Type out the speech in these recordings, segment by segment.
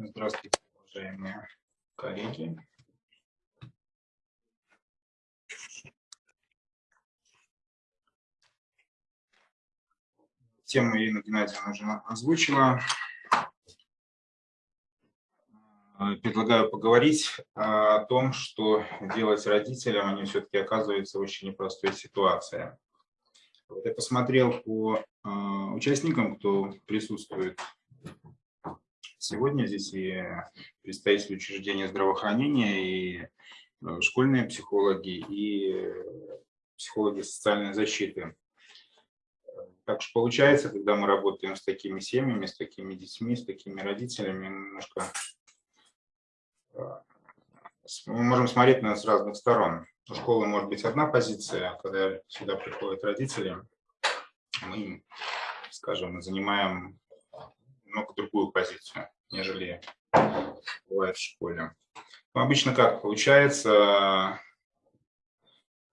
Здравствуйте, уважаемые коллеги. Тему Ирина Геннадьевна уже озвучила. Предлагаю поговорить о том, что делать родителям, они все-таки оказываются в очень непростой ситуации. Вот я посмотрел по а, участникам, кто присутствует сегодня здесь, и представители учреждения здравоохранения, и э, школьные психологи, и психологи социальной защиты. Так что получается, когда мы работаем с такими семьями, с такими детьми, с такими родителями, немножко э, мы можем смотреть на это с разных сторон. У школы может быть одна позиция, а когда сюда приходят родители, мы, скажем, занимаем немного другую позицию, нежели бывает в школе. Но обычно как получается,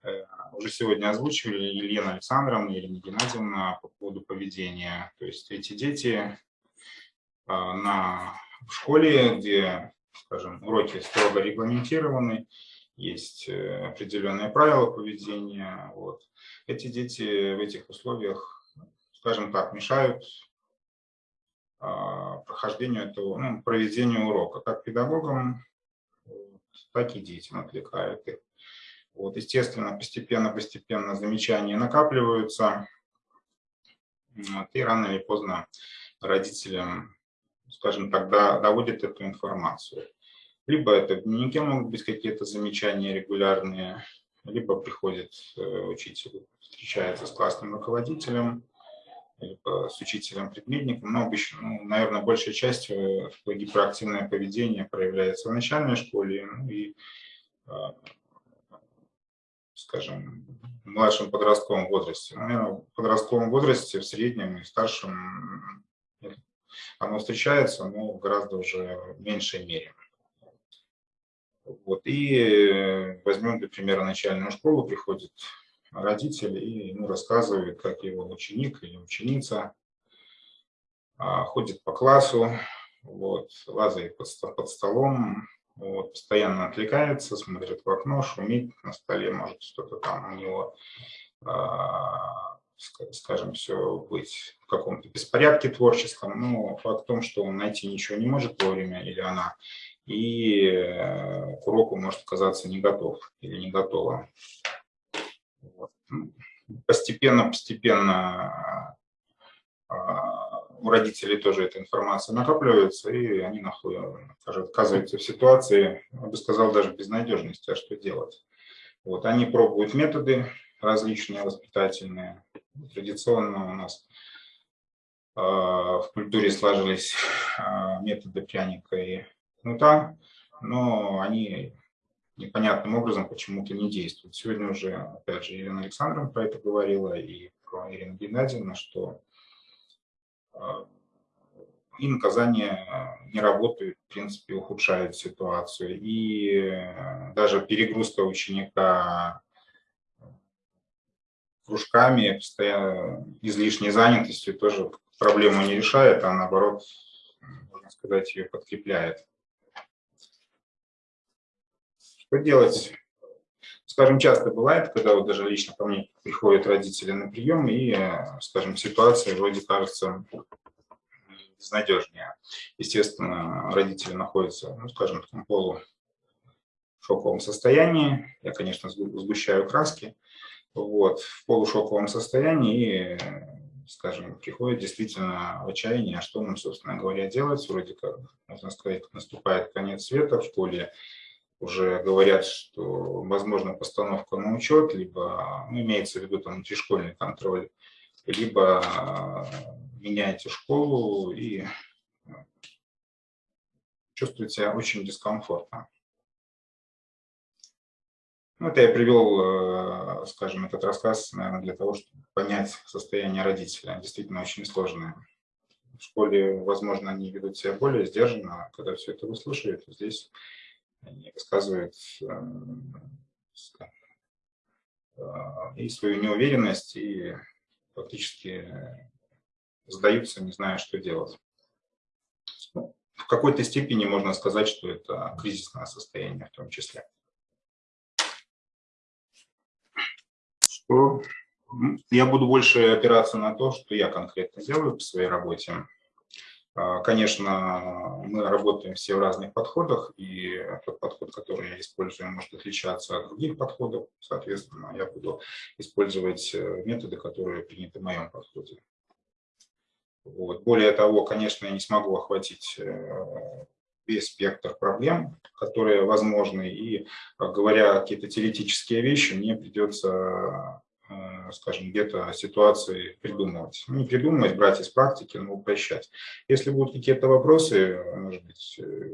э, уже сегодня озвучивали Елена Александровна Елена Геннадьевна по поводу поведения. То есть эти дети э, на, в школе, где, скажем, уроки строго регламентированы, есть э, определенные правила поведения. Вот. Эти дети в этих условиях, скажем так, мешают прохождению этого, ну, проведению урока, как педагогам, так и детям отвлекают их. Вот, естественно, постепенно-постепенно замечания накапливаются, вот, и рано или поздно родителям, скажем так, доводят эту информацию. Либо это в дневнике могут быть какие-то замечания регулярные, либо приходит э, учитель, встречается с классным руководителем, либо с учителем-предметником, но обычно, ну, наверное, большей частью гиперактивное поведение проявляется в начальной школе ну, и, а, скажем, в младшем подростковом возрасте. Наверное, в подростковом возрасте, в среднем и старшем оно встречается, но в гораздо уже меньшей мере. Вот. И возьмем, для примера, начальную школу, приходит родители и ему рассказывают, как его ученик или ученица а, ходит по классу, вот, лазает под, под столом, вот, постоянно отвлекается, смотрит в окно, шумит на столе, может что-то там у него, а, скажем, все быть в каком-то беспорядке творческом, но факт в том, что он найти ничего не может вовремя, или она, и э, к уроку может оказаться не готов или не готова постепенно-постепенно а, у родителей тоже эта информация накапливается, и они находят, оказываются в ситуации, я бы сказал, даже безнадежности, а что делать. Вот, они пробуют методы различные воспитательные. Традиционно у нас э, в культуре сложились э, методы пряника и кнута, но они непонятным образом почему-то не действует. Сегодня уже, опять же, Елена Александровна про это говорила, и про Ирину Геннадьевну, что а, и наказания не работают, в принципе, ухудшают ситуацию. И даже перегрузка ученика кружками, постоянно излишней занятостью тоже проблему не решает, а наоборот, можно сказать, ее подкрепляет. Что делать? Скажем, часто бывает, когда вот даже лично ко мне приходят родители на прием, и, скажем, ситуация вроде кажется безнадежнее. Естественно, родители находятся, ну, скажем, в таком полушоковом состоянии. Я, конечно, сгущаю краски. Вот, в полушоковом состоянии и, скажем, приходит действительно отчаяние, а что нам, собственно говоря, делать. Вроде как, можно сказать, наступает конец света в школе, уже говорят, что возможно постановка на учет, либо ну, имеется в виду там внутришкольный контроль, либо а, меняете школу и ну, чувствуете себя очень дискомфортно. Ну, это я привел, э, скажем, этот рассказ, наверное, для того, чтобы понять состояние родителя. Действительно очень сложное. В школе, возможно, они ведут себя более сдержанно, когда все это выслушивают. Здесь они рассказывают э, и свою неуверенность, и фактически сдаются, не зная, что делать. Ну, в какой-то степени можно сказать, что это кризисное состояние в том числе. Что я буду больше опираться на то, что я конкретно делаю в своей работе. А, конечно, мы работаем все в разных подходах, и тот подход, который я использую, может отличаться от других подходов. Соответственно, я буду использовать э, методы, которые приняты в моем подходе. Вот. Более того, конечно, я не смогу охватить э, весь спектр проблем, которые возможны, и говоря какие-то теоретические вещи, мне придется Э, скажем, где-то ситуации придумывать. Ну, не придумывать, брать из практики, но упрощать. Если будут какие-то вопросы, может быть, э,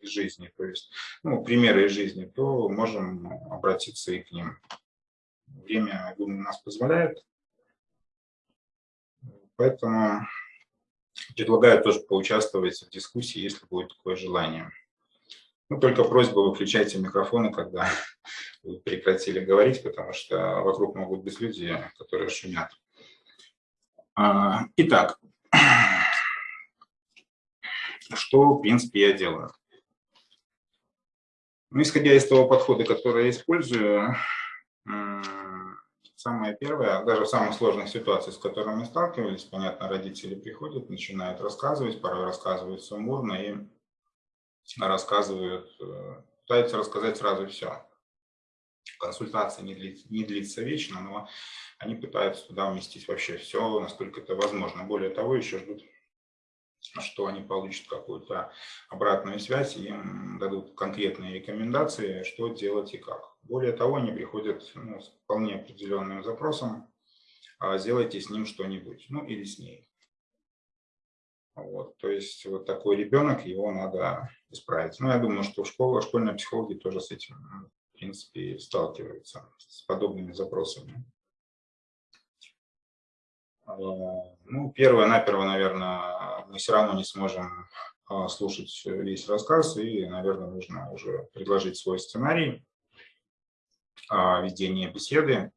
из жизни, то есть ну, примеры из жизни, то можем обратиться и к ним. Время, думаю, нас позволяет. Поэтому предлагаю тоже поучаствовать в дискуссии, если будет такое желание. Ну, только просьба, выключайте микрофоны, когда вы прекратили говорить, потому что вокруг могут быть люди, которые шумят. А, итак, что, в принципе, я делаю? Ну, исходя из того подхода, который я использую, самое первое, даже в самых сложных ситуациях, с которыми сталкивались, понятно, родители приходят, начинают рассказывать, порой рассказывают сумбурно и рассказывают, э, пытаются рассказать сразу все. Консультация не длится, не длится вечно, но они пытаются туда уместить вообще все, насколько это возможно. Более того, еще ждут, что они получат какую-то обратную связь, и им дадут конкретные рекомендации, что делать и как. Более того, они приходят ну, с вполне определенным запросом, а сделайте с ним что-нибудь, ну или с ней. Вот, то есть вот такой ребенок, его надо исправить. Ну, я думаю, что школа, школьные психологи тоже с этим, в принципе, сталкиваются, с подобными запросами. А, ну, первое-наперво, наверное, мы все равно не сможем а, слушать весь рассказ, и, наверное, нужно уже предложить свой сценарий ведения беседы.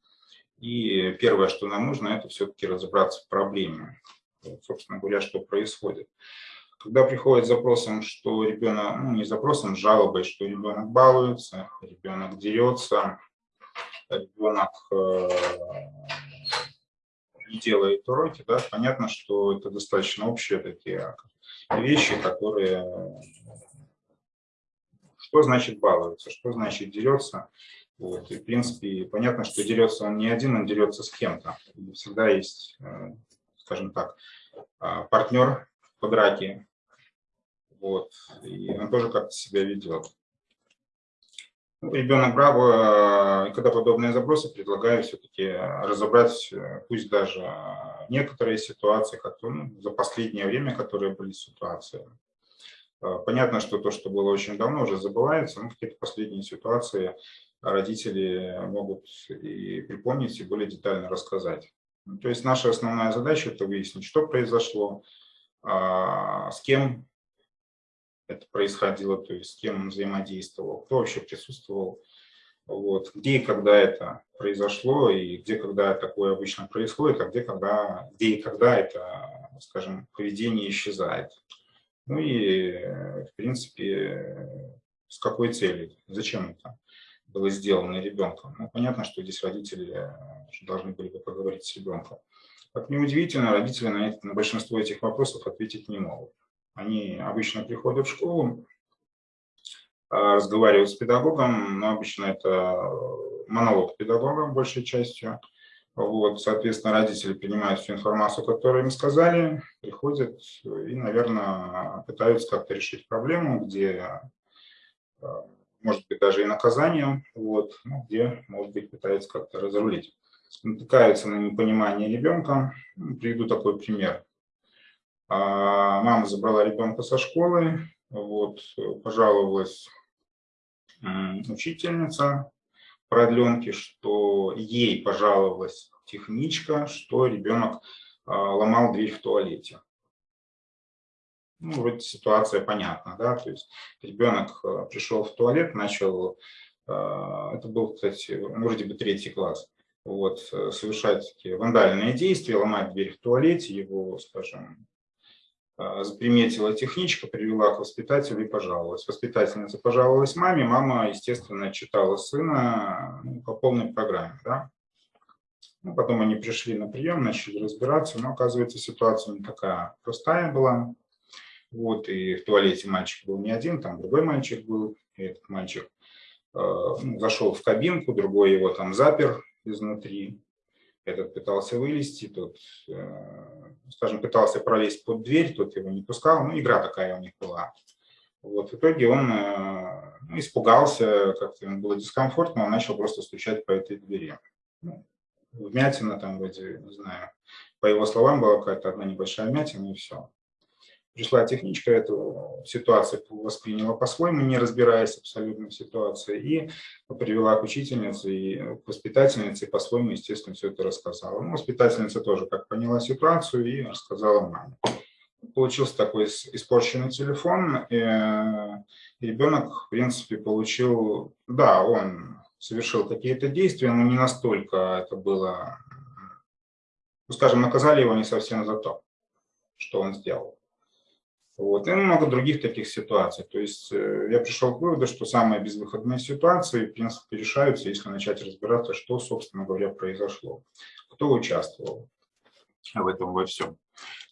И первое, что нам нужно, это все-таки разобраться в проблеме собственно говоря, что происходит. Когда приходит запросом, что ребенок, ну не запросом, жалобой, что ребенок балуется, ребенок дерется, ребенок э, не делает уроки, да, понятно, что это достаточно общие такие вещи, которые... Что значит балуется, что значит дерется. Вот. И, в принципе, понятно, что дерется он не один, он дерется с кем-то. Всегда есть э, скажем так, а, партнер по драке. Вот. И он тоже как-то себя ведет. Ребенок браво, и когда подобные запросы, предлагаю все-таки разобрать, пусть даже некоторые ситуации, как ну, за последнее время, которые были ситуации. А, понятно, что то, что было очень давно, уже забывается, но какие-то последние ситуации родители могут и припомнить, и более детально рассказать. То есть наша основная задача – это выяснить, что произошло, а, с кем это происходило, то есть с кем он взаимодействовал, кто вообще присутствовал, вот, где и когда это произошло, и где, когда такое обычно происходит, а где, когда, где и когда это, скажем, поведение исчезает. Ну и, в принципе, с какой целью, зачем это было сделано ребенком. Ну, понятно, что здесь родители э, должны были бы поговорить с ребенком. Как неудивительно, родители на, это, на большинство этих вопросов ответить не могут. Они обычно приходят в школу, э, разговаривают с педагогом, но обычно это монолог педагога большей частью. Вот, соответственно, родители принимают всю информацию, которую им сказали, приходят и, наверное, пытаются как-то решить проблему, где э, может быть, даже и наказанием, вот, ну, где, может быть, пытается как-то разрулить. Натыкаются на непонимание ребенка. Ну, приведу такой пример. А, мама забрала ребенка со школы, вот, пожаловалась учительница продленки, что ей пожаловалась техничка, что ребенок а, ломал дверь в туалете ну, вроде ситуация понятна, да, то есть ребенок э, пришел в туалет, начал, э, это был, кстати, вроде бы третий класс, вот, э, совершать такие вандальные действия, ломать дверь в туалете, его, скажем, заприметила техничка, привела к воспитателю и пожаловалась. Воспитательница пожаловалась маме, мама, естественно, читала сына ну, по полной программе. Да? Ну, потом они пришли на прием, начали разбираться, но оказывается ситуация не такая простая была. Вот, и в туалете мальчик был не один, там другой мальчик был, и этот мальчик э, ну, зашел в кабинку, другой его там запер изнутри. Этот пытался вылезти, тот, э, скажем, пытался пролезть под дверь, тот его не пускал. Ну, игра такая у них была. Вот, в итоге он э, ну, испугался, как-то ему было дискомфортно, он начал просто стучать по этой двери. Ну, вмятина там вроде, не знаю, по его словам была какая-то одна небольшая вмятина и все. Пришла техничка, эту ситуацию восприняла по-своему, не разбираясь абсолютно в ситуации, и привела к учительнице и к воспитательнице, и по-своему, естественно, все это рассказала. Ну, воспитательница тоже как поняла ситуацию и рассказала маме. Получился такой испорченный телефон, и ребенок, в принципе, получил, да, он совершил какие-то действия, но не настолько это было, ну, скажем, наказали его не совсем за то, что он сделал. Вот. И много других таких ситуаций. То есть э, я пришел к выводу, что самые безвыходные ситуации, в принципе, решаются, если начать разбираться, что, собственно говоря, произошло, кто участвовал в этом во всем.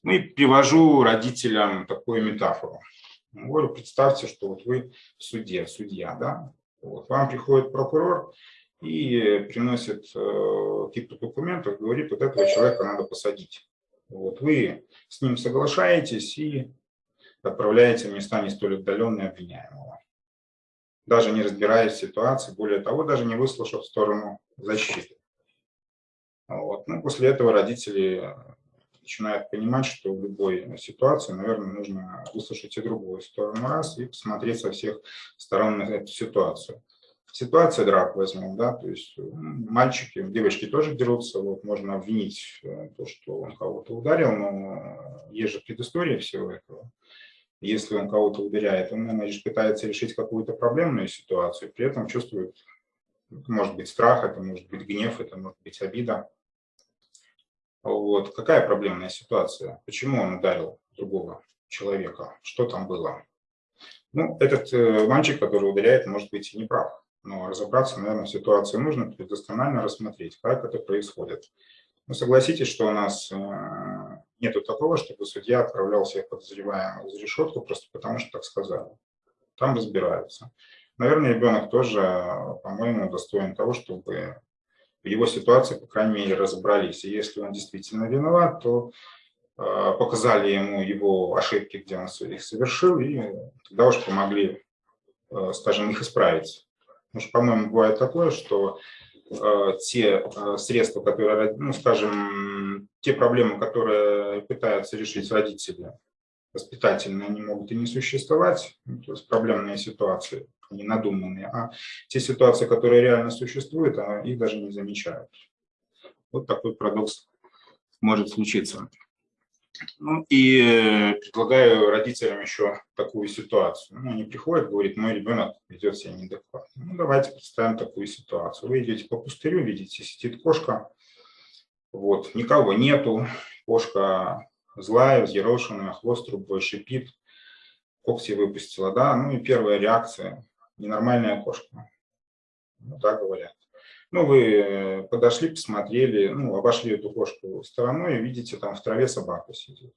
Ну и привожу родителям такую метафору. Говорю, представьте, что вот вы в суде, судья, да, вот, вам приходит прокурор и приносит э, какие-то документы, говорит, вот этого человека надо посадить. Вот, вы с ним соглашаетесь и отправляете в места не столь отдаленные обвиняемого. Даже не разбираясь в ситуации, более того, даже не выслушав сторону защиты. Вот. Ну, после этого родители начинают понимать, что в любой ситуации, наверное, нужно выслушать и другую сторону раз и посмотреть со всех сторон на эту ситуацию. Ситуация драк возьмем, да, то есть мальчики, девочки тоже дерутся, вот можно обвинить э, то, что он кого-то ударил, но есть же предыстория всего этого если он кого-то ударяет, он, наверное, пытается решить какую-то проблемную ситуацию, при этом чувствует, может быть, страх, это может быть гнев, это может быть обида. Вот. Какая проблемная ситуация? Почему он ударил другого человека? Что там было? Ну, этот э, мальчик, который ударяет, может быть и не прав. Но разобраться, наверное, в ситуации нужно, то рассмотреть, как это происходит. Ну, согласитесь, что у нас э, нету такого, чтобы судья отправлял всех подозреваемых за решетку просто потому, что так сказали. Там разбираются. Наверное, ребенок тоже, по-моему, достоин того, чтобы в его ситуации, по крайней мере, разобрались. И если он действительно виноват, то э, показали ему его ошибки, где он их совершил, и тогда уж помогли, э, скажем, их исправить. Потому что, по-моему, бывает такое, что те э, средства, которые, ну, скажем, те проблемы, которые пытаются решить родители воспитательные, они могут и не существовать, ну, то есть проблемные ситуации, они надуманные, а те ситуации, которые реально существуют, а их даже не замечают. Вот такой парадокс может случиться. Ну и э, предлагаю родителям еще такую ситуацию. Ну, они приходят, говорят, мой ребенок ведет себя неадекватно. Ну, давайте представим такую ситуацию. Вы идете по пустырю, видите, сидит кошка, вот, никого нету, кошка злая, взъерошенная, хвост трубой шипит, когти выпустила, да, ну и первая реакция, ненормальная кошка, ну, так говорят. Ну, вы э, подошли, посмотрели, ну, обошли эту кошку стороной и видите, там в траве собака сидит.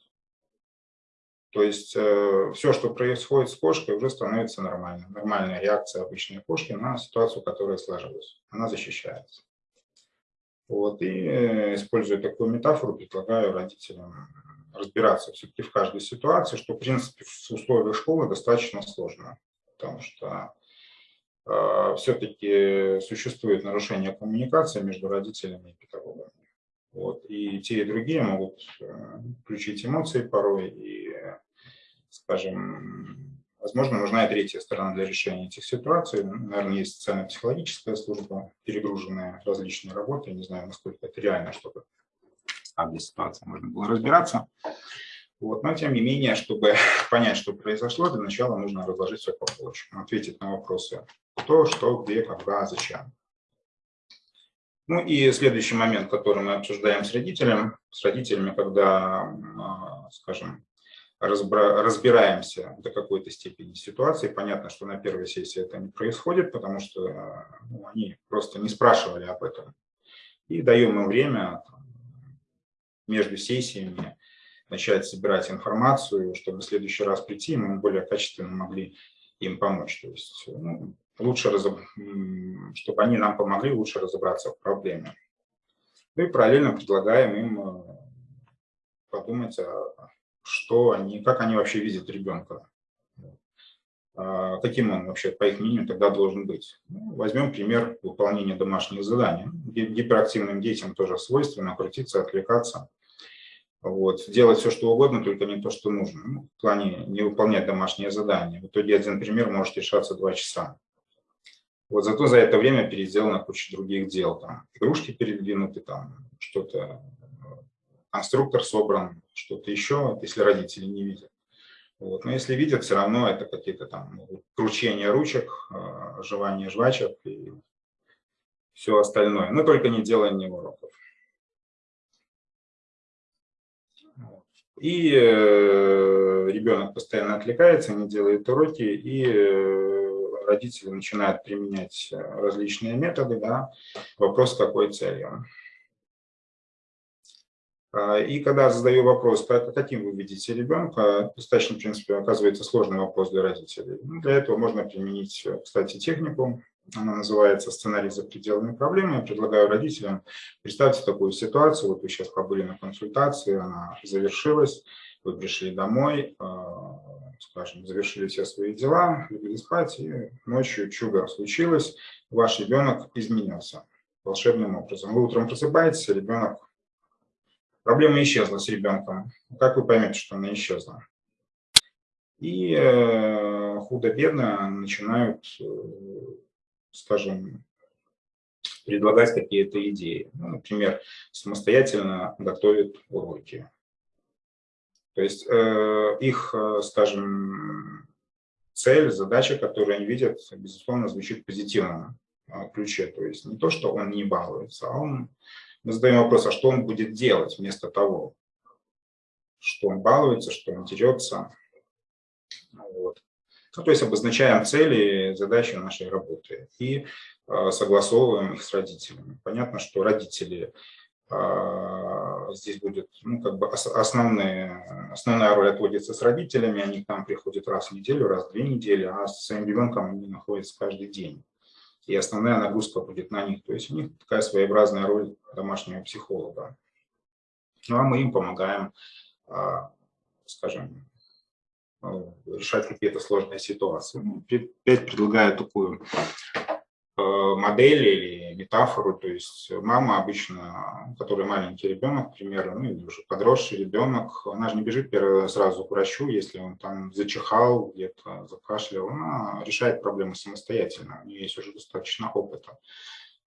То есть э, все, что происходит с кошкой, уже становится нормальным. Нормальная реакция обычной кошки на ситуацию, которая сложилась. Она защищается. Вот, и э, используя такую метафору, предлагаю родителям разбираться все-таки в каждой ситуации, что, в принципе, в условиях школы достаточно сложно, потому что все-таки существует нарушение коммуникации между родителями и педагогами. Вот. И те, и другие могут э, включить эмоции порой, и, скажем, возможно, нужна и третья сторона для решения этих ситуаций. Наверное, есть социально-психологическая служба, перегруженная различные работы. Не знаю, насколько это реально, чтобы каждой ситуации можно было разбираться. Вот. Но, тем не менее, чтобы понять, что произошло, для начала нужно разложить все по полочкам, ответить на вопросы кто, что, где, когда, зачем. Ну и следующий момент, который мы обсуждаем с родителем, с родителями, когда, а, скажем, разбираемся до какой-то степени ситуации. Понятно, что на первой сессии это не происходит, потому что ну, они просто не спрашивали об этом. И даем им время между сессиями начать собирать информацию, чтобы в следующий раз прийти, мы более качественно могли им помочь. То есть ну, лучше, чтобы они нам помогли лучше разобраться в проблеме. Ну и параллельно предлагаем им э, подумать, что они, как они вообще видят ребенка, а каким он вообще, по их мнению, тогда должен быть. Ну, возьмем пример выполнения домашних заданий. Гиперактивным детям тоже свойственно крутиться, отвлекаться. Вот, делать все, что угодно, только не то, что нужно. Ну, в плане не выполнять домашние задания. В итоге один пример может решаться два часа. Вот зато за это время переделана куча других дел. Там, игрушки передвинуты, там что-то, конструктор собран, что-то еще, если родители не видят. Вот. Но если видят, все равно это какие-то там кручения ручек, э, жевание жвачек и все остальное. Но только не делание уроков. И э, ребенок постоянно отвлекается, не делает уроки, и э, родители начинают применять э, различные методы. Да? Вопрос, какой целью. А, и когда задаю вопрос, каким вы видите ребенка, достаточно, в принципе, оказывается сложный вопрос для родителей. Ну, для этого можно применить, кстати, технику она называется «Сценарий за пределами проблемы». Я предлагаю родителям, представьте такую ситуацию, вот вы сейчас побыли на консультации, она завершилась, вы пришли домой, а, скажем, завершили все свои дела, легли спать, и ночью чудо случилось, ваш ребенок изменился волшебным образом. Вы утром просыпаетесь, ребенок... Проблема исчезла с ребенком. Как вы поймете, что она исчезла? И э, худо-бедно начинают э, скажем, предлагать какие-то идеи. Ну, например, самостоятельно готовят уроки. То есть э, их, э, скажем, цель, задача, которую они видят, безусловно, звучит э, ключе. То есть не то, что он не балуется, а он... Мы задаем вопрос, а что он будет делать вместо того, что он балуется, что он дерется. Вот. Ну, то есть обозначаем цели, задачи нашей работы и э, согласовываем их с родителями. Понятно, что родители здесь будет, ну, как бы основные, основная роль отводится с родителями, они к нам приходят раз в неделю, раз в две недели, а с своим ребенком они находятся каждый день. И основная нагрузка будет на них. То есть у них такая своеобразная роль домашнего психолога. Ну а мы им помогаем, скажем, ну, решать какие-то сложные ситуации. Ну, опять предлагаю такую модель или метафору, то есть мама обычно, у которой маленький ребенок, к примеру, ну или уже подросший ребенок, она же не бежит сразу к врачу, если он там зачихал, где-то закашлял, она решает проблемы самостоятельно, у нее есть уже достаточно опыта.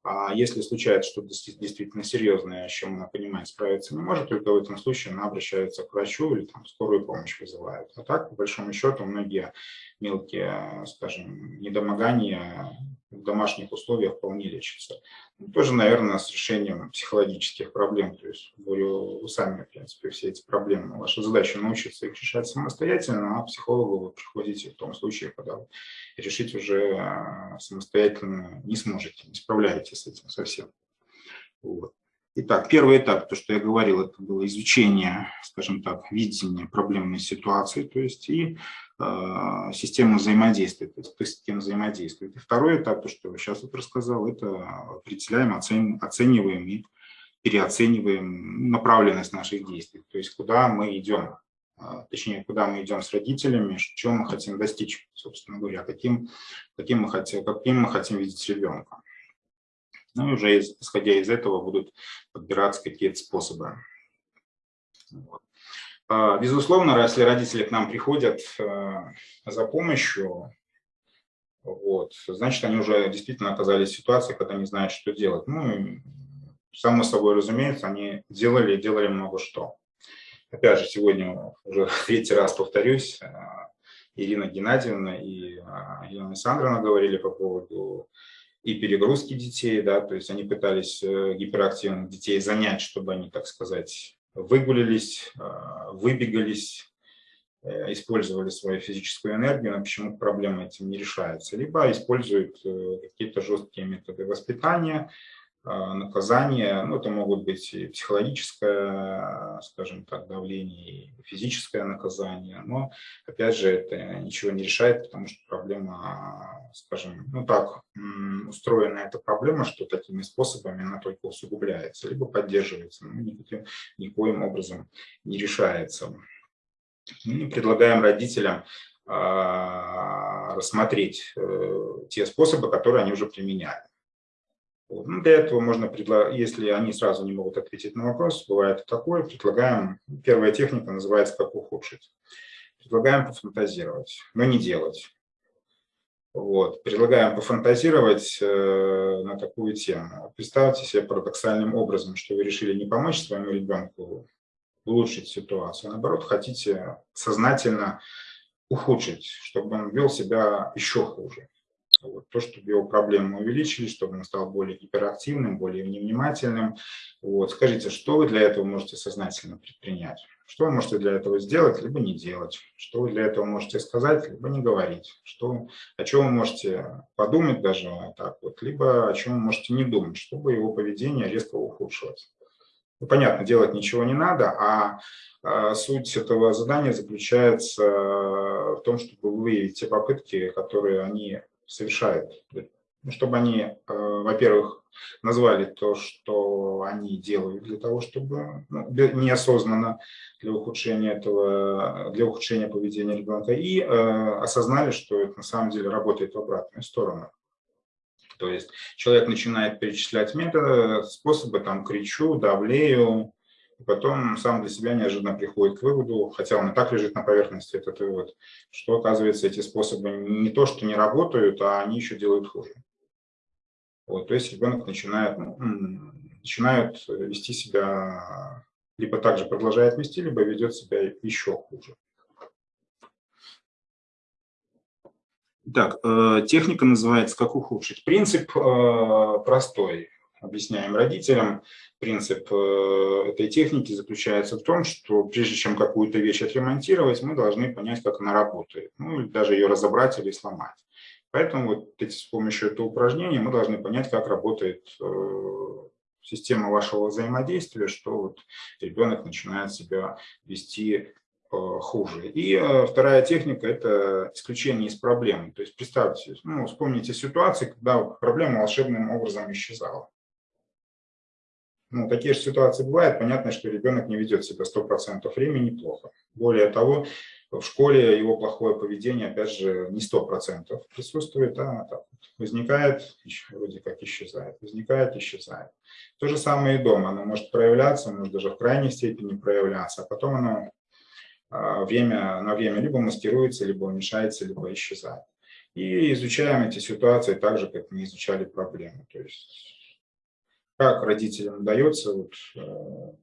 А если случается что-то действительно серьезное, с чем она понимает, справиться не может, только в этом случае она обращается к врачу или там скорую помощь вызывает. А так, по большому счету, многие мелкие, скажем, недомогания в домашних условиях вполне лечится. Ну, тоже, наверное, с решением психологических проблем. То есть, говорю, вы сами, в принципе, все эти проблемы. Ваша задача научиться их решать самостоятельно, а психологу вы приходите в том случае, когда вы решить уже а, самостоятельно не сможете, не справляетесь с этим совсем. Вот. Итак, первый этап, то, что я говорил, это было изучение, скажем так, видения проблемной ситуации, то есть и э, система взаимодействия, то есть система взаимодействия. И второй этап, то, что я сейчас вот рассказал, это определяем, оцен, оцениваем и переоцениваем направленность наших действий, то есть куда мы идем, э, точнее, куда мы идем с родителями, чего мы хотим достичь, собственно говоря, каким, каким, мы, хотим, каким мы хотим видеть ребенка. Ну и уже исходя из этого будут подбираться какие-то способы. Вот. А, безусловно, если родители к нам приходят э, за помощью, вот, значит, они уже действительно оказались в ситуации, когда не знают, что делать. Ну, само собой разумеется, они делали делали много что. Опять же, сегодня уже третий раз повторюсь, э, Ирина Геннадьевна и э, Елена Александровна говорили по поводу и перегрузки детей, да, то есть они пытались э, гиперактивных детей занять, чтобы они, так сказать, выгулились, э, выбегались, э, использовали свою физическую энергию, но почему проблема этим не решается. Либо используют какие-то жесткие методы воспитания, а, наказания, ну, это могут быть и психологическое, скажем так, давление, и физическое наказание, но, опять же, это ничего не решает, потому что проблема, скажем, ну, так устроена эта проблема, что такими способами она только усугубляется, либо поддерживается, но никаким, никоим образом не решается. Мы предлагаем родителям а, рассмотреть э, те способы, которые они уже применяли. Ну, для этого можно, предлагать, если они сразу не могут ответить на вопрос, бывает такое, предлагаем, первая техника называется «Как ухудшить». Предлагаем пофантазировать, но не делать. Вот. Предлагаем пофантазировать э, на такую тему. Представьте себе парадоксальным образом, что вы решили не помочь своему ребенку улучшить ситуацию, а наоборот, хотите сознательно ухудшить, чтобы он вел себя еще хуже. Вот, то, чтобы его проблемы увеличились, чтобы он стал более гиперактивным, более невнимательным. Вот, скажите, что вы для этого можете сознательно предпринять? Что вы можете для этого сделать, либо не делать? Что вы для этого можете сказать, либо не говорить? Что, о чем вы можете подумать даже так вот, либо о чем вы можете не думать, чтобы его поведение резко ухудшилось? Ну, понятно, делать ничего не надо, а, а суть этого задания заключается в том, чтобы выявить те попытки, которые они совершают. Ну, чтобы они, э, во-первых, назвали то, что они делают для того, чтобы ну, неосознанно для ухудшения этого, для ухудшения поведения ребенка, и э, осознали, что это на самом деле работает в обратную сторону. То есть человек начинает перечислять методы, способы, там, кричу, давлею, и потом сам для себя неожиданно приходит к выводу, хотя он и так лежит на поверхности, этот вывод, что, оказывается, эти способы не то, что не работают, а они еще делают хуже. Вот, то есть ребенок начинает, ну, начинает вести себя, либо также продолжает вести, либо ведет себя еще хуже. Так, э, техника называется «Как ухудшить». Принцип э, простой объясняем родителям. Принцип э, этой техники заключается в том, что прежде чем какую-то вещь отремонтировать, мы должны понять, как она работает. Ну, или даже ее разобрать или сломать. Поэтому вот эти, с помощью этого упражнения мы должны понять, как работает э, система вашего взаимодействия, что вот ребенок начинает себя вести э, хуже. И вторая техника – это исключение из проблемы. То есть представьте, ну, вспомните ситуации, когда проблема волшебным образом исчезала. Ну, такие же ситуации бывают. Понятно, что ребенок не ведет себя 100% времени плохо. Более того, в школе его плохое поведение, опять же, не 100% присутствует, а так возникает, вроде как исчезает, возникает, исчезает. То же самое и дома. Оно может проявляться, может даже в крайней степени проявляться, а потом оно а, время, на время либо маскируется, либо уменьшается, либо исчезает. И изучаем эти ситуации так же, как мы изучали проблемы. То есть как родителям удается вот, э,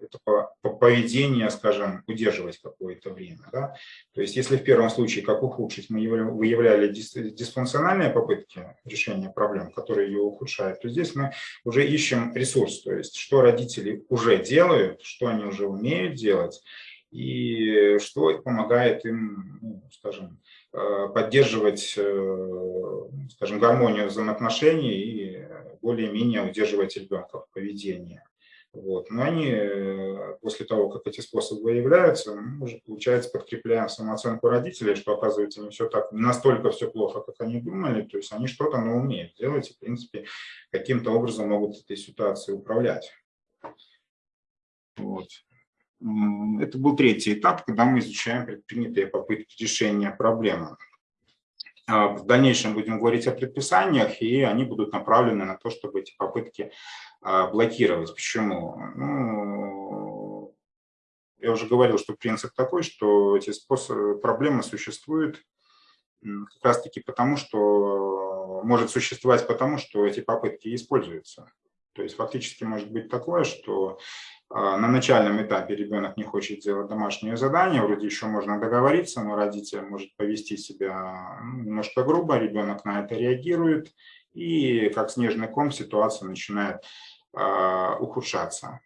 это поведение, скажем, удерживать какое-то время. Да? То есть если в первом случае, как ухудшить, мы выявляли дисфункциональные попытки решения проблем, которые ее ухудшают, то здесь мы уже ищем ресурс, то есть что родители уже делают, что они уже умеют делать, и что помогает им, ну, скажем, э, поддерживать, э, скажем, гармонию взаимоотношений и более-менее удерживать ребенка в поведении. Вот. Но они э, после того, как эти способы выявляются, мы уже, получается, подкрепляем самооценку родителей, что, оказывается, не все так, не настолько все плохо, как они думали, то есть они что-то но умеют делать и, в принципе, каким-то образом могут этой ситуацией управлять. Вот. Это был третий этап, когда мы изучаем предпринятые попытки решения проблемы. А, в дальнейшем будем говорить о предписаниях, и они будут направлены на то, чтобы эти попытки а, блокировать. Почему? Ну, я уже говорил, что принцип такой, что эти способы, проблемы существуют как раз-таки потому, что может существовать потому, что эти попытки используются. То есть фактически может быть такое, что а, на начальном этапе ребенок не хочет делать домашнее задание, вроде еще можно договориться, но родитель может повести себя ну, немножко грубо, ребенок на это реагирует, и как снежный ком ситуация начинает э, ухудшаться.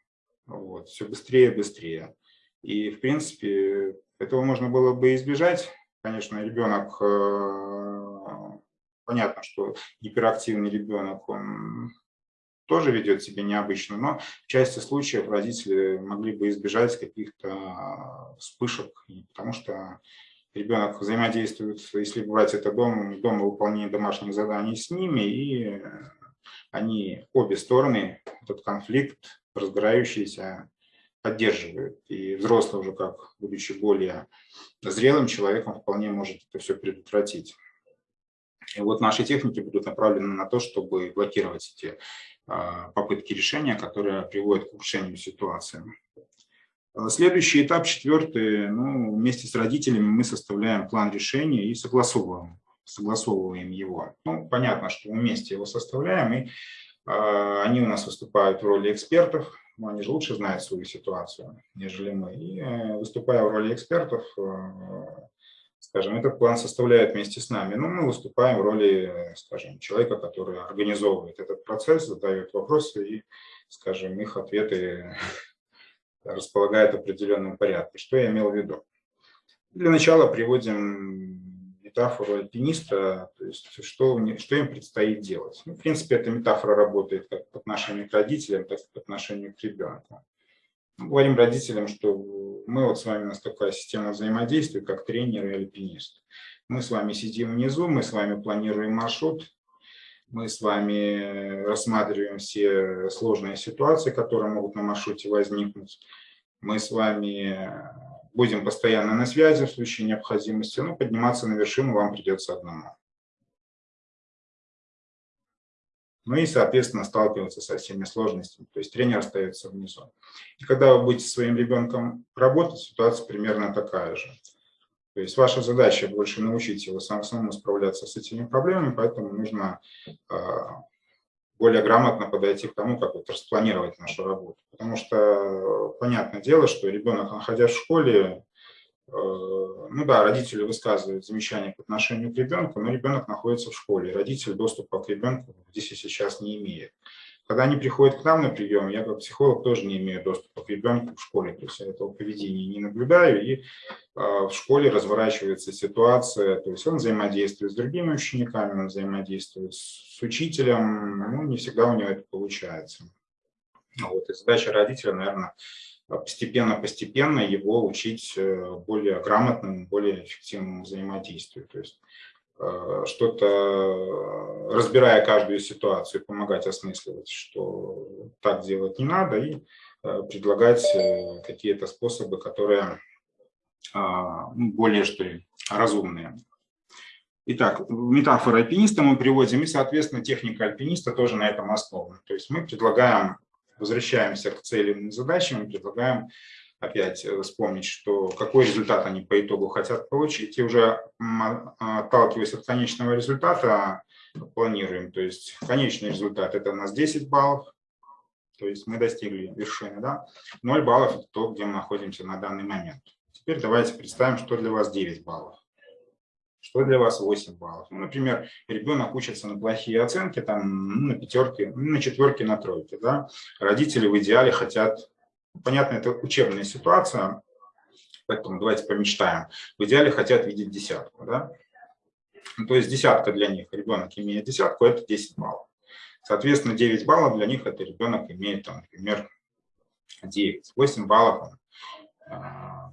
Вот, все быстрее и быстрее. И, в принципе, этого можно было бы избежать. Конечно, ребенок, э, понятно, что гиперактивный ребенок, он тоже ведет себя необычно, но в части случаев родители могли бы избежать каких-то вспышек, потому что ребенок взаимодействует, если брать это дом, дома выполнение домашних заданий с ними, и они, обе стороны, этот конфликт разгорающийся, поддерживают. И взрослый уже, как будучи более зрелым человеком, вполне может это все предотвратить. И вот наши техники будут направлены на то, чтобы блокировать эти а, попытки решения, которые приводят к ухудшению ситуации. А следующий этап, четвертый, ну, вместе с родителями мы составляем план решения и согласовываем, согласовываем его. Ну, понятно, что мы вместе его составляем, и э, они у нас выступают в роли экспертов, но они же лучше знают свою ситуацию, нежели мы. И э, выступая в роли экспертов, э, скажем, этот план составляет вместе с нами. Но мы выступаем в роли, скажем, человека, который организовывает этот процесс, задает вопросы и, скажем, их ответы располагает определенным порядке. Что я имел в виду? Для начала приводим метафору альпиниста, то есть что, что им предстоит делать. Ну, в принципе, эта метафора работает как по отношению к родителям, так и по отношению к ребенку. Говорим родителям, что мы вот с вами, у нас такая система взаимодействия, как тренер и альпинист. Мы с вами сидим внизу, мы с вами планируем маршрут, мы с вами рассматриваем все сложные ситуации, которые могут на маршруте возникнуть. Мы с вами будем постоянно на связи в случае необходимости, но подниматься на вершину вам придется одному. Ну и, соответственно, сталкиваться со всеми сложностями. То есть тренер остается внизу. И когда вы будете своим ребенком работать, ситуация примерно такая же. То есть ваша задача больше научить его самому справляться с этими проблемами, поэтому нужно а, более грамотно подойти к тому, как вот распланировать нашу работу. Потому что понятное дело, что ребенок, находясь в школе, ну да, родители высказывают замечания по отношению к ребенку, но ребенок находится в школе, родитель доступа к ребенку здесь и сейчас не имеет. Когда они приходят к нам на прием, я как психолог тоже не имею доступа к ребенку в школе, то есть я этого поведения не наблюдаю, и э, в школе разворачивается ситуация, то есть он взаимодействует с другими учениками, он взаимодействует с учителем, ну не всегда у него это получается. Вот, и задача родителя, наверное, постепенно-постепенно его учить э, более грамотному, более эффективному взаимодействию. То есть э, что-то, э, разбирая каждую ситуацию, помогать осмысливать, что так делать не надо, и предлагать какие-то способы, которые а, более, что ли, разумные. Итак, метафора альпиниста мы приводим, и, соответственно, техника альпиниста тоже на этом основана. То есть мы предлагаем возвращаемся к целям и задачам и предлагаем опять э, вспомнить, что какой результат они по итогу хотят получить, и уже отталкиваясь от конечного результата, планируем. То есть конечный результат – это у нас 10 баллов, то есть мы достигли вершины, да? 0 баллов – это то, где мы находимся на данный момент. Теперь давайте представим, что для вас 9 баллов. Что для вас 8 баллов? Ну, например, ребенок учится на плохие оценки, там, ну, на пятерке, ну, на четверке, на тройке. Да? Родители в идеале хотят, понятно, это учебная ситуация, поэтому давайте помечтаем. В идеале хотят видеть десятку. Да? Ну, то есть десятка для них, ребенок имеет десятку, это 10 баллов. Соответственно, 9 баллов для них это ребенок имеет, там, например, 9. 8 баллов он, э,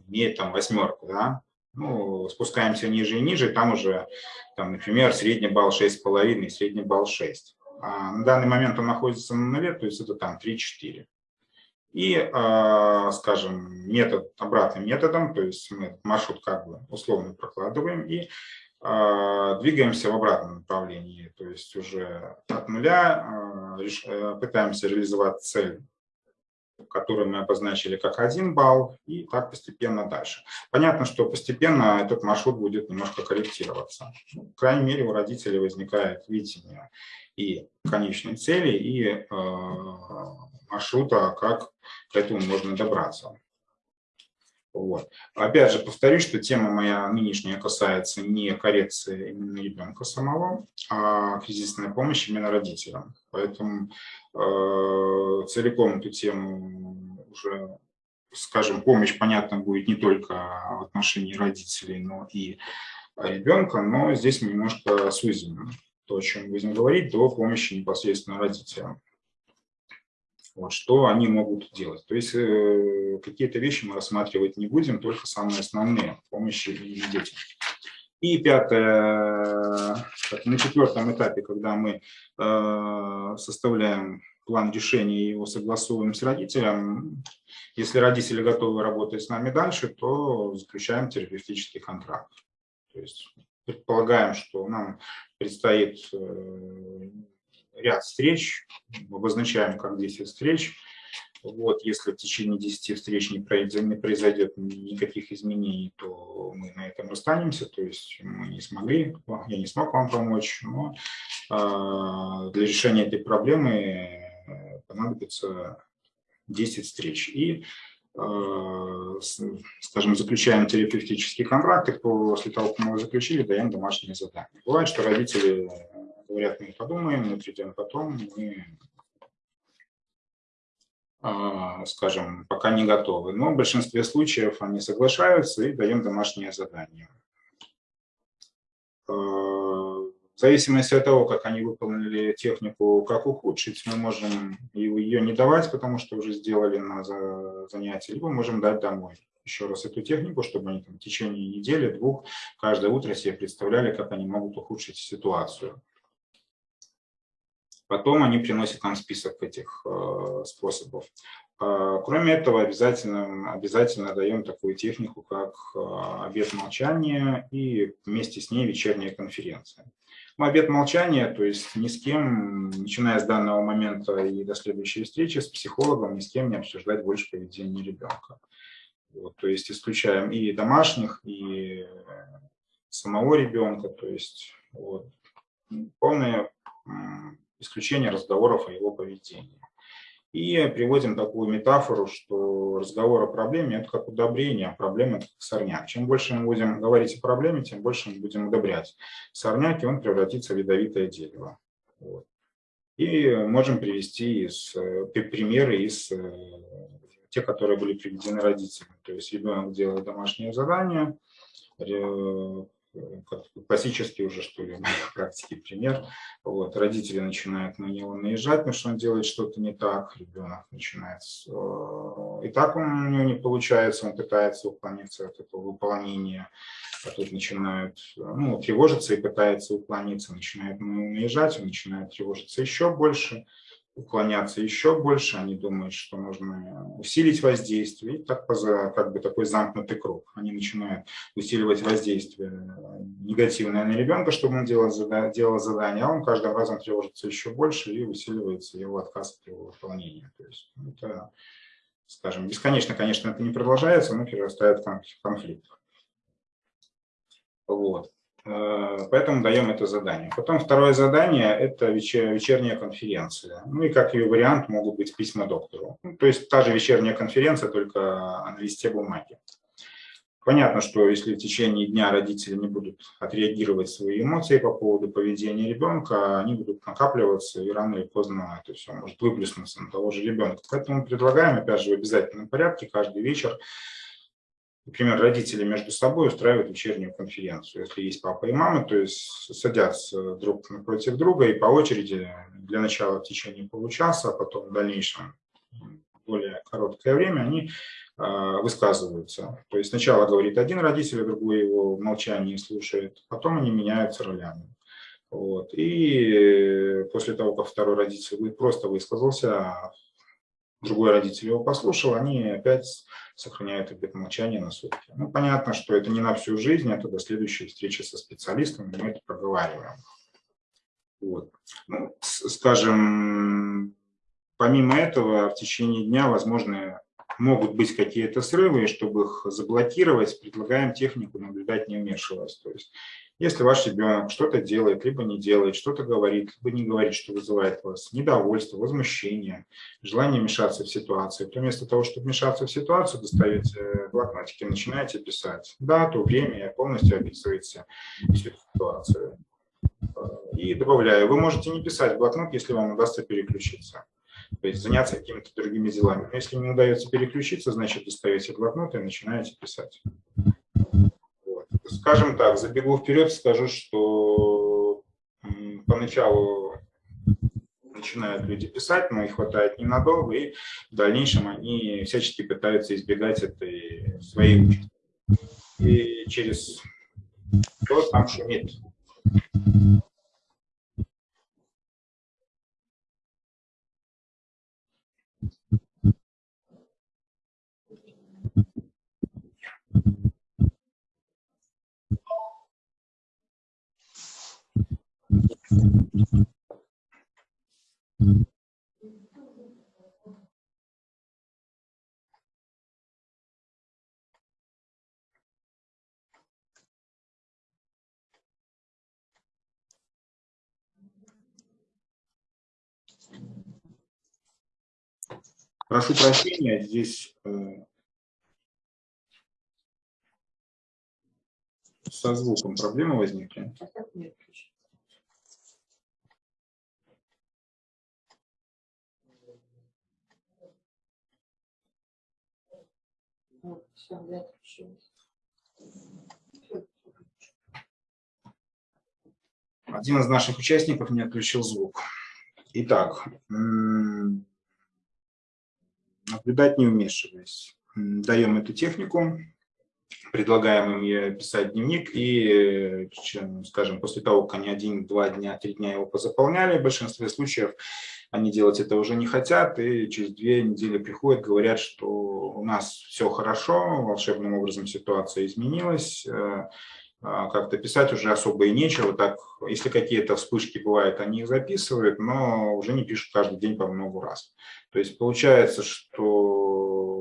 имеет там восьмерку. Да? Ну, спускаемся ниже и ниже, там уже, там, например, средний балл 6,5 средний балл 6. А на данный момент он находится на нуле, то есть это там 3-4. И, э, скажем, метод обратным методом, то есть мы маршрут как бы условно прокладываем и э, двигаемся в обратном направлении, то есть уже от нуля э, пытаемся реализовать цель который мы обозначили как один балл, и так постепенно дальше. Понятно, что постепенно этот маршрут будет немножко корректироваться. Ну, крайней мере, у родителей возникает видение и конечной цели, и э, маршрута, как к этому можно добраться. Вот. Опять же, повторюсь, что тема моя нынешняя касается не коррекции именно ребенка самого, а кризисная помощь именно родителям. Поэтому э, целиком эту тему уже скажем, помощь, понятно, будет не только в отношении родителей, но и ребенка, но здесь мы немножко сузим то, о чем будем говорить, до помощи непосредственно родителям. Что они могут делать. То есть э, какие-то вещи мы рассматривать не будем, только самые основные помощи и детям. И пятое, на четвертом этапе, когда мы э, составляем план решения и его согласовываем с родителем, если родители готовы работать с нами дальше, то заключаем терапевтический контракт. То есть предполагаем, что нам предстоит э, ряд встреч, обозначаем как 10 встреч. Вот, если в течение 10 встреч не произойдет никаких изменений, то мы на этом расстанемся, то есть мы не смогли, я не смог вам помочь, но э, для решения этой проблемы э, понадобится 10 встреч. И Э, скажем, заключаем терапевтический контракт, и после того, как мы его заключили, даем домашние задания. Бывает, что родители говорят, мы подумаем, мы придем потом, мы, э, скажем, пока не готовы. Но в большинстве случаев они соглашаются и даем домашние задания. Э, в зависимости от того, как они выполнили технику, как ухудшить, мы можем ее не давать, потому что уже сделали на занятии, либо можем дать домой еще раз эту технику, чтобы они там, в течение недели, двух, каждое утро себе представляли, как они могут ухудшить ситуацию. Потом они приносят нам список этих э, способов. Э, кроме этого, обязательно, обязательно даем такую технику, как э, обед молчания и вместе с ней вечерняя конференция. Ну, обед молчания, то есть ни с кем, начиная с данного момента и до следующей встречи с психологом, ни с кем не обсуждать больше поведение ребенка. Вот, то есть исключаем и домашних, и самого ребенка, то есть вот, полное исключение разговоров о его поведении. И приводим такую метафору, что разговор о проблеме – это как удобрение, а проблема – это как сорняк. Чем больше мы будем говорить о проблеме, тем больше мы будем удобрять сорняк, и он превратится в ядовитое дерево. Вот. И можем привести из, э, примеры из э, те, которые были приведены родителями. То есть ребенок делает домашнее задание, классический уже, что ли, в практике пример. Вот, родители начинают на него наезжать, потому что он делает что-то не так, ребенок начинает... Э, и так у него не получается, он пытается уклониться от этого выполнения, а тут начинают ну, тревожиться и пытается уклониться, начинает наезжать, он начинает тревожиться еще больше уклоняться еще больше, они думают, что нужно усилить воздействие, и так как бы такой замкнутый круг. Они начинают усиливать воздействие негативное на ребенка, чтобы он делал, делал задание, а он каждым разом тревожится еще больше и усиливается его отказ от его выполнения. То есть это, скажем, бесконечно, конечно, это не продолжается, но перерастает в конфликт. Вот. Э, поэтому даем это задание. Потом второе задание – это вечерняя конференция. Ну и как ее вариант могут быть письма доктору. Ну, то есть та же вечерняя конференция, только на листе бумаги. Понятно, что если в течение дня родители не будут отреагировать свои эмоции по поводу поведения ребенка, они будут накапливаться, и рано или поздно это все может выплеснуться на того же ребенка. Поэтому предлагаем, опять же, в обязательном порядке каждый вечер например, родители между собой устраивают вечернюю конференцию. Если есть папа и мама, то есть садятся друг напротив друга и по очереди для начала в течение получаса, а потом в дальнейшем более короткое время они а, высказываются. То есть сначала говорит один родитель, а другой его в молчании слушает, потом они меняются ролями. Вот. И после того, как второй родитель просто высказался, другой родитель его послушал, они опять сохраняют обет молчания на сутки. Ну, понятно, что это не на всю жизнь, это до следующей встречи со специалистом, мы это проговариваем. Вот. Ну, скажем, помимо этого, в течение дня, возможно, могут быть какие-то срывы, и чтобы их заблокировать, предлагаем технику наблюдать не вмешиваясь. То есть если ваш ребенок что-то делает, либо не делает, что-то говорит, либо не говорит, что вызывает у вас недовольство, возмущение, желание мешаться в ситуацию, то вместо того, чтобы вмешаться в ситуацию, доставите блокнотики, начинаете писать дату, время, полностью описываете всю ситуацию. И добавляю, вы можете не писать блокнот, если вам удастся переключиться. то есть заняться какими-то другими делами. Но если не удается переключиться, значит, достаете блокнот и начинаете писать. Скажем так, забегу вперед, скажу, что поначалу начинают люди писать, но их хватает ненадолго, и в дальнейшем они всячески пытаются избегать этой своей участи. И через кто там шумит. Прошу прощения, здесь э, со звуком проблемы возникли. Один из наших участников не отключил звук. Итак, наблюдать не вмешиваясь. Даем эту технику, предлагаем им ей писать дневник, и, скажем, после того, как они один, два дня, три дня его позаполняли, в большинстве случаев они делать это уже не хотят, и через две недели приходят, говорят, что у нас все хорошо, волшебным образом ситуация изменилась, э, а, как-то писать уже особо и нечего. Так, если какие-то вспышки бывают, они их записывают, но уже не пишут каждый день по много раз. То есть получается, что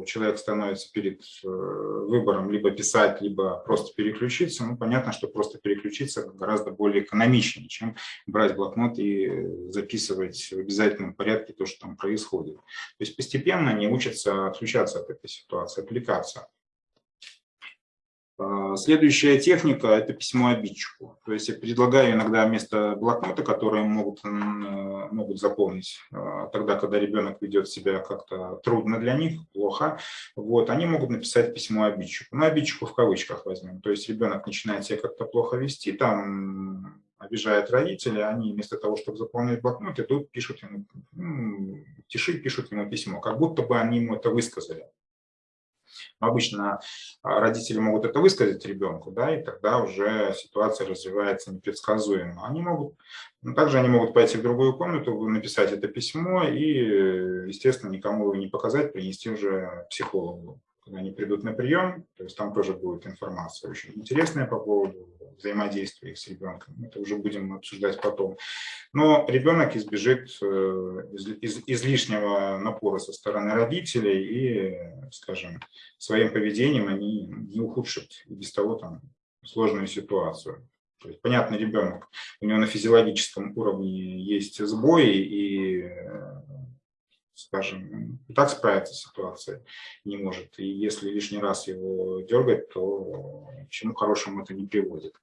человек становится перед э, выбором либо писать, либо просто переключиться. Ну, понятно, что просто переключиться гораздо более экономичнее, чем брать блокнот и записывать в обязательном порядке то, что там происходит. То есть постепенно они учатся отключаться от этой ситуации, отвлекаться. Следующая техника – это письмо обидчику. То есть я предлагаю иногда вместо блокнота, которые могут, э, могут заполнить а, тогда, когда ребенок ведет себя как-то трудно для них, плохо, вот, они могут написать письмо обидчику. Ну, обидчику в кавычках возьмем. То есть ребенок начинает себя как-то плохо вести, там обижает родителей, они вместо того, чтобы заполнять блокнот, идут, пишут ему, ну, тиши, пишут ему письмо, как будто бы они ему это высказали. Обычно а, родители могут это высказать ребенку, да, и тогда уже ситуация развивается непредсказуемо. Они могут, ну, также они могут пойти в другую комнату, написать это письмо и, естественно, никому его не показать, принести уже психологу когда они придут на прием, то есть там тоже будет информация очень интересная по поводу взаимодействия их с ребенком. Это уже будем обсуждать потом. Но ребенок избежит э, из, излишнего напора со стороны родителей и, скажем, своим поведением они не ухудшат и без того там сложную ситуацию. То есть, понятно, ребенок, у него на физиологическом уровне есть сбои, и скажем, и так справиться с ситуацией не может. И если лишний раз его дергать, то к чему хорошему это не приводит.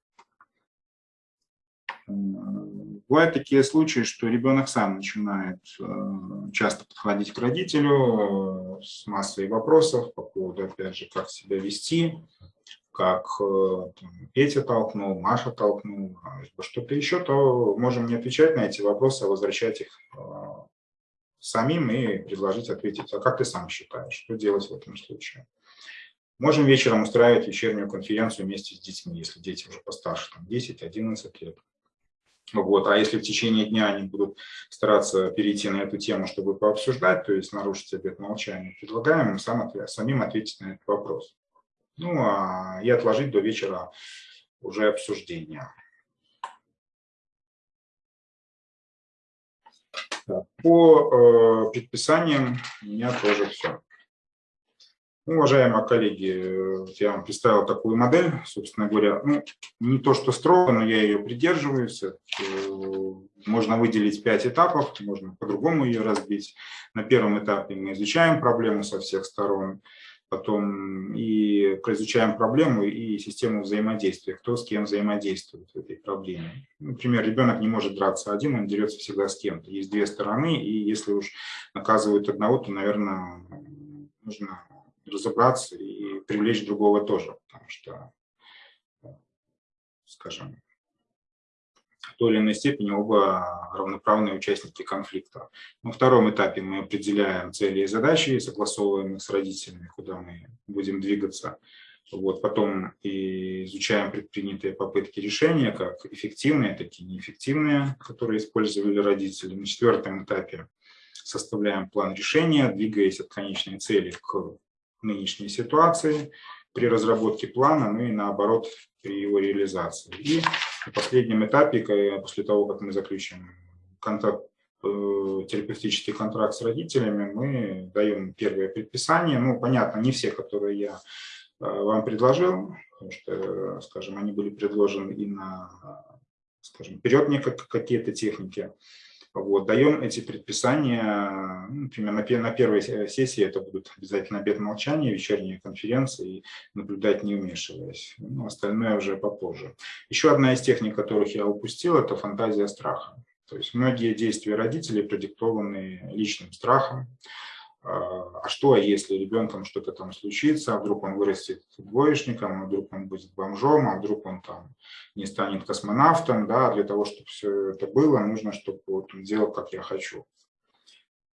Бывают такие случаи, что ребенок сам начинает э, часто подходить к родителю э, с массой вопросов по поводу, опять же, как себя вести, как э, там, Петя толкнул, Маша толкнул, что-то еще, то можем не отвечать на эти вопросы, а возвращать их самим и предложить ответить, а как ты сам считаешь, что делать в этом случае. Можем вечером устраивать вечернюю конференцию вместе с детьми, если дети уже постарше, там 10-11 лет. Вот. А если в течение дня они будут стараться перейти на эту тему, чтобы пообсуждать, то есть нарушить обет молчания, предлагаем им сам самим ответить на этот вопрос. Ну, а и отложить до вечера уже обсуждения. По э, предписаниям у меня тоже все. Уважаемые коллеги, я вам представил такую модель, собственно говоря, ну, не то, что строго, но я ее придерживаюсь. Э, можно выделить пять этапов, можно по-другому ее разбить. На первом этапе мы изучаем проблему со всех сторон. потом и изучаем проблему и систему взаимодействия, кто с кем взаимодействует в этой проблеме. Например, ребенок не может драться один, он дерется всегда с кем-то. Есть две стороны, и если уж наказывают одного, то, наверное, нужно разобраться и привлечь другого тоже, потому что, скажем, в той или иной степени оба равноправные участники конфликта. На втором этапе мы определяем цели и задачи, согласовываем их с родителями, куда мы будем двигаться. Вот, потом и изучаем предпринятые попытки решения, как эффективные, так и неэффективные, которые использовали родители. На четвертом этапе составляем план решения, двигаясь от конечной цели к нынешней ситуации при разработке плана, ну и наоборот при его реализации. И на последнем этапе, после того, как мы заключим контакт, э, терапевтический контракт с родителями, мы даем первое предписание. Ну, понятно, не все, которые я э, вам предложил, потому что, скажем, они были предложены и на, скажем, вперед мне какие-то техники. Вот, даем эти предписания, ну, например, на, на первой сессии это будут обязательно обед молчания, вечерние конференции, наблюдать не вмешиваясь. Ну, остальное уже попозже. Еще одна из техник, которых я упустил, это фантазия страха. То есть многие действия родителей продиктованы личным страхом, а, а что, если ребенком что-то там случится, а вдруг он вырастет двоечником, а вдруг он будет бомжом, а вдруг он там не станет космонавтом, да, для того, чтобы все это было, нужно, чтобы вот он делал, как я хочу.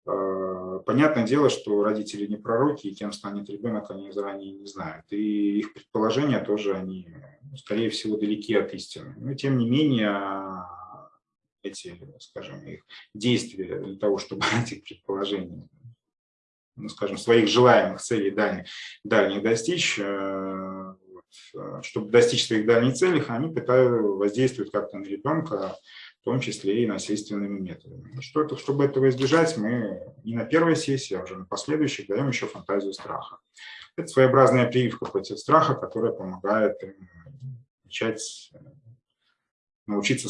А, понятное дело, что родители не пророки, и кем станет ребенок, они заранее не знают. И их предположения тоже, они, скорее всего, далеки от истины. Но, тем не менее, эти, скажем, их действия для того, чтобы этих предположений ну, скажем, своих желаемых целей дальних, дальних достичь, э, э, чтобы достичь своих дальних целей, они пытаются воздействовать как-то на ребенка, в том числе и насильственными методами. Что это, чтобы этого избежать, мы не на первой сессии, а уже на последующих даем еще фантазию страха. Это своеобразная прививка против страха, которая помогает начать э, научиться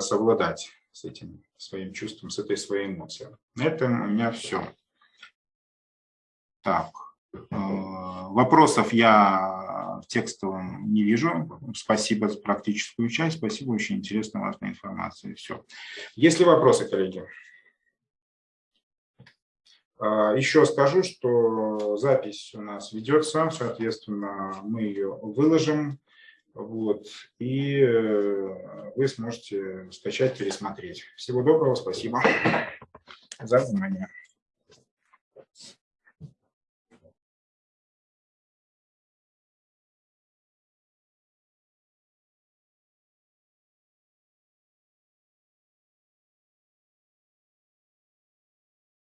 совладать с этим своим чувством, с этой своей эмоцией. На этом у меня все. Так, э, вопросов я в текстовом не вижу. Спасибо за практическую часть. Спасибо, очень интересная, важная информация. Все. Есть ли вопросы, коллеги? Э, еще скажу, что запись у нас ведется, соответственно, мы ее выложим, вот, и э, вы сможете скачать, пересмотреть. Всего доброго, спасибо за внимание.